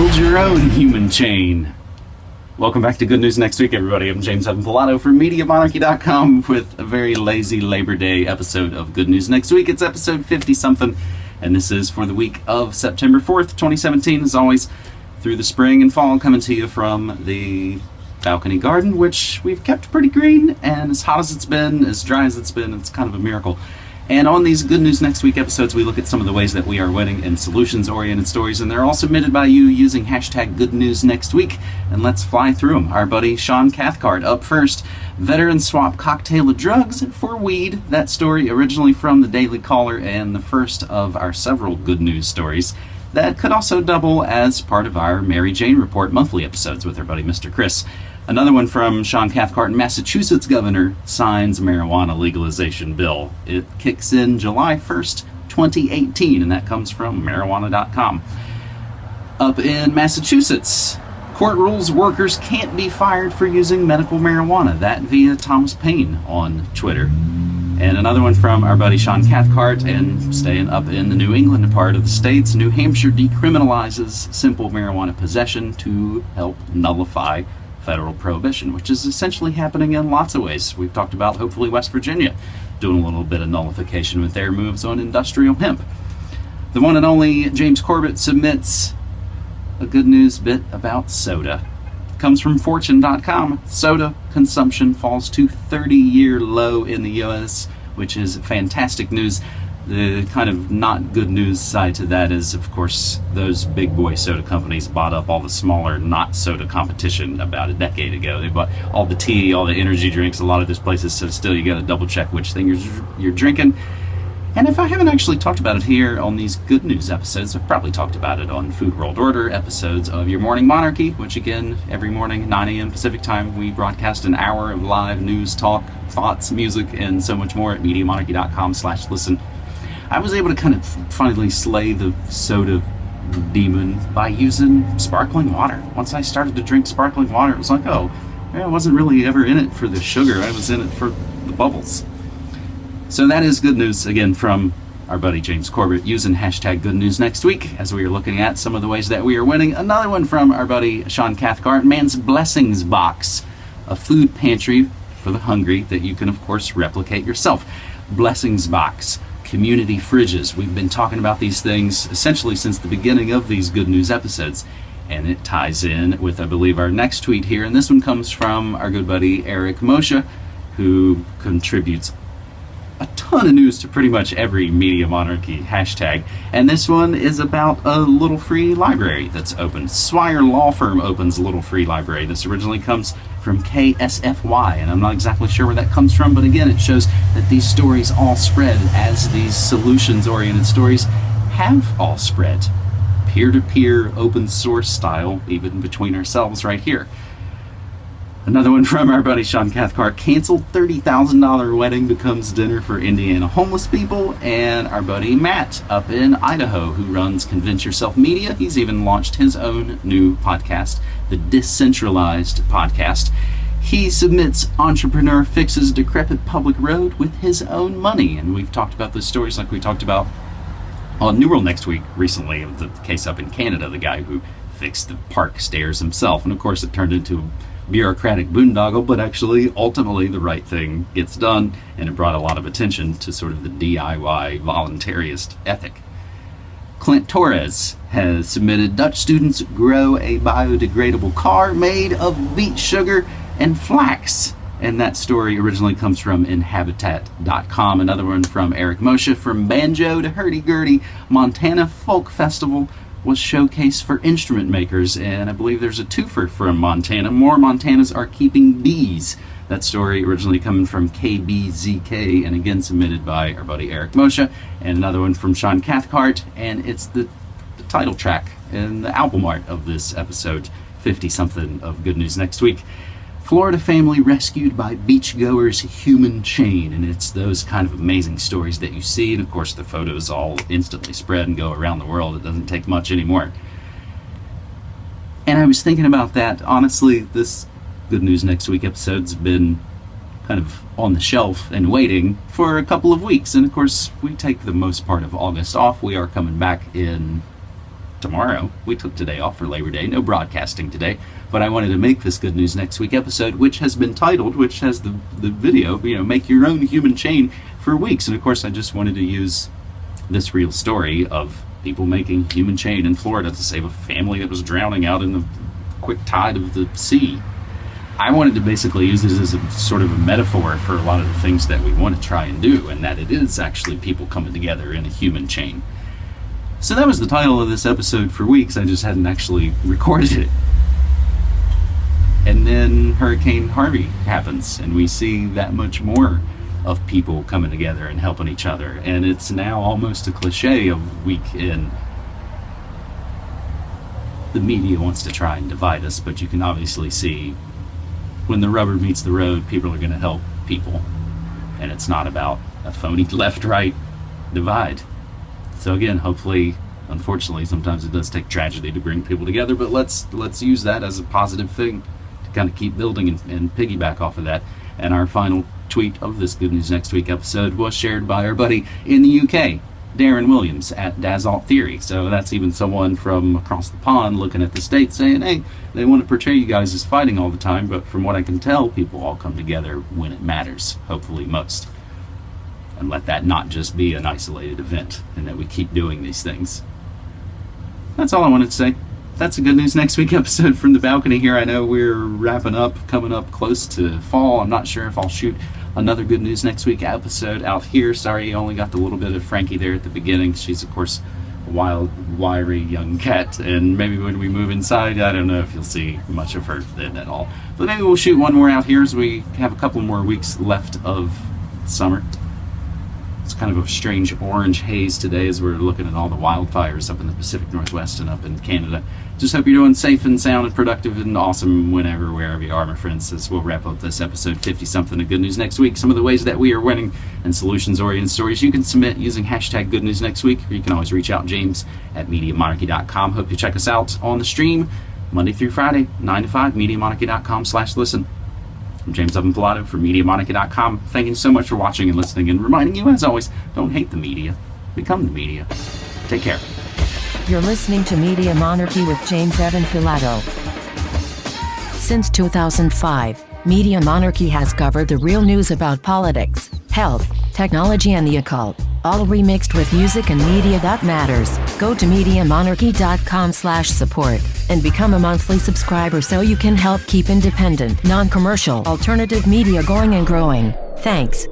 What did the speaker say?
Build your own human chain. Welcome back to Good News Next Week, everybody. I'm James Evan Pilato from MediaMonarchy.com with a very lazy Labor Day episode of Good News Next Week. It's episode 50 something, and this is for the week of September 4th, 2017. As always, through the spring and fall, coming to you from the balcony garden, which we've kept pretty green and as hot as it's been, as dry as it's been, it's kind of a miracle. And on these Good News Next Week episodes, we look at some of the ways that we are winning in solutions oriented stories, and they're all submitted by you using hashtag Good News Next Week. And let's fly through them. Our buddy Sean Cathcart up first. Veteran swap cocktail of drugs for weed. That story originally from the Daily Caller and the first of our several good news stories that could also double as part of our Mary Jane Report monthly episodes with our buddy Mr. Chris. Another one from Sean Cathcart, Massachusetts governor signs marijuana legalization bill. It kicks in July 1st, 2018, and that comes from marijuana.com. Up in Massachusetts, court rules workers can't be fired for using medical marijuana. That via Thomas Paine on Twitter. And another one from our buddy Sean Cathcart, and staying up in the New England part of the states, New Hampshire decriminalizes simple marijuana possession to help nullify federal prohibition, which is essentially happening in lots of ways. We've talked about hopefully West Virginia doing a little bit of nullification with their moves on industrial hemp. The one and only James Corbett submits a good news bit about soda. comes from fortune.com. Soda consumption falls to 30 year low in the US, which is fantastic news. The kind of not good news side to that is, of course, those big boy soda companies bought up all the smaller not soda competition about a decade ago. They bought all the tea, all the energy drinks, a lot of those places. So still, you got to double check which thing you're you're drinking. And if I haven't actually talked about it here on these good news episodes, I've probably talked about it on Food World Order episodes of Your Morning Monarchy, which again, every morning, 9 a.m. Pacific time, we broadcast an hour of live news, talk, thoughts, music, and so much more at MediaMonarchy.com slash listen. I was able to kind of finally slay the soda demon by using sparkling water. Once I started to drink sparkling water, it was like, oh, I wasn't really ever in it for the sugar. I was in it for the bubbles. So that is good news again from our buddy James Corbett using hashtag good news next week as we are looking at some of the ways that we are winning. Another one from our buddy Sean Cathcart, Man's Blessings Box, a food pantry for the hungry that you can, of course, replicate yourself. Blessings Box community fridges. We've been talking about these things essentially since the beginning of these good news episodes. And it ties in with, I believe, our next tweet here. And this one comes from our good buddy Eric Moshe, who contributes a ton of news to pretty much every Media Monarchy hashtag. And this one is about a little free library that's open. Swire Law Firm opens a little free library. This originally comes from KSFY, and I'm not exactly sure where that comes from, but again, it shows that these stories all spread as these solutions oriented stories have all spread. Peer to peer, open source style, even between ourselves right here. Another one from our buddy Sean Cathcart. Canceled $30,000 wedding becomes dinner for Indiana homeless people. And our buddy Matt up in Idaho, who runs Convince Yourself Media. He's even launched his own new podcast, the Decentralized Podcast. He submits Entrepreneur Fixes Decrepit Public Road with his own money. And we've talked about those stories like we talked about on New World next week recently the case up in Canada, the guy who fixed the park stairs himself. And of course, it turned into bureaucratic boondoggle, but actually, ultimately, the right thing gets done, and it brought a lot of attention to sort of the DIY voluntarist ethic. Clint Torres has submitted Dutch students grow a biodegradable car made of beet sugar and flax. And that story originally comes from Inhabitat.com. Another one from Eric Moshe from Banjo to Hurdy Gurdy, Montana Folk Festival was showcased for instrument makers, and I believe there's a twofer from Montana. More Montanas are keeping bees. That story originally coming from KBZK and again submitted by our buddy Eric Moshe, and another one from Sean Cathcart, and it's the, the title track and the album art of this episode, 50 something of Good News Next Week. Florida family rescued by beachgoers human chain. And it's those kind of amazing stories that you see. And of course, the photos all instantly spread and go around the world. It doesn't take much anymore. And I was thinking about that. Honestly, this Good News Next Week episode's been kind of on the shelf and waiting for a couple of weeks. And of course, we take the most part of August off. We are coming back in tomorrow. We took today off for Labor Day, no broadcasting today, but I wanted to make this Good News Next Week episode, which has been titled, which has the, the video, you know, Make Your Own Human Chain for weeks. And of course, I just wanted to use this real story of people making human chain in Florida to save a family that was drowning out in the quick tide of the sea. I wanted to basically use this as a sort of a metaphor for a lot of the things that we want to try and do, and that it is actually people coming together in a human chain. So that was the title of this episode for weeks. I just hadn't actually recorded it. And then Hurricane Harvey happens, and we see that much more of people coming together and helping each other. And it's now almost a cliche of week in. The media wants to try and divide us, but you can obviously see when the rubber meets the road, people are going to help people. And it's not about a phony left right divide. So again, hopefully, unfortunately, sometimes it does take tragedy to bring people together, but let's let's use that as a positive thing to kind of keep building and, and piggyback off of that. And our final tweet of this Good News Next Week episode was shared by our buddy in the UK, Darren Williams at Dasalt Theory. So that's even someone from across the pond looking at the state saying, hey, they want to portray you guys as fighting all the time, but from what I can tell, people all come together when it matters, hopefully most. And let that not just be an isolated event, and that we keep doing these things. That's all I wanted to say that's a good news next week episode from the balcony here. I know we're wrapping up, coming up close to fall. I'm not sure if I'll shoot another good news next week episode out here. Sorry, you only got the little bit of Frankie there at the beginning. She's of course a wild, wiry young cat, and maybe when we move inside, I don't know if you'll see much of her then at all. But maybe we'll shoot one more out here as we have a couple more weeks left of summer. Kind of a strange orange haze today as we're looking at all the wildfires up in the Pacific Northwest and up in Canada. Just hope you're doing safe and sound and productive and awesome whenever, wherever you are, my friends. As we'll wrap up this episode 50 something of Good News next week. Some of the ways that we are winning and solutions oriented stories you can submit using hashtag Good News next week, or you can always reach out, James at MediaMonarchy.com. Hope you check us out on the stream Monday through Friday, 9 to 5, MediaMonarchy.com slash listen. I'm James Evan Pilato for MediaMonarchy.com. Thank you so much for watching and listening, and reminding you, as always, don't hate the media. Become the media. Take care. You're listening to Media Monarchy with James Evan Pilato. Since 2005, Media Monarchy has covered the real news about politics, health, technology, and the occult, all remixed with music and media that matters. Go to MediaMonarchy.com/support and become a monthly subscriber so you can help keep independent, non-commercial, alternative media going and growing. Thanks.